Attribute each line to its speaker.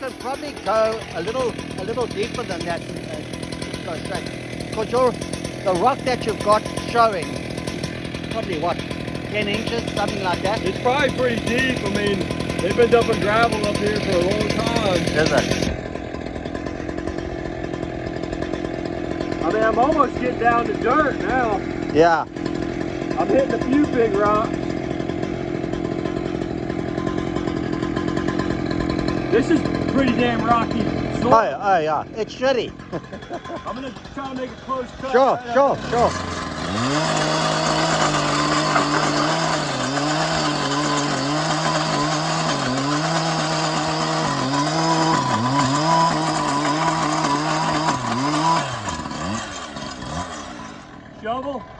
Speaker 1: go a little a little deeper than that and, and go straight. Because uh, your the rock that you've got showing probably what 10 inches, something like that.
Speaker 2: It's probably pretty deep. I mean, they've been dumping gravel up here for a long time.
Speaker 1: Is it?
Speaker 2: I mean, I'm almost getting down to dirt now.
Speaker 1: Yeah.
Speaker 2: I'm hitting a few big rocks. This is pretty damn rocky soil.
Speaker 1: Oh, yeah, oh, yeah. It's shitty.
Speaker 2: I'm going to try to make a close cut.
Speaker 1: Sure,
Speaker 2: right
Speaker 1: sure, sure. Shovel.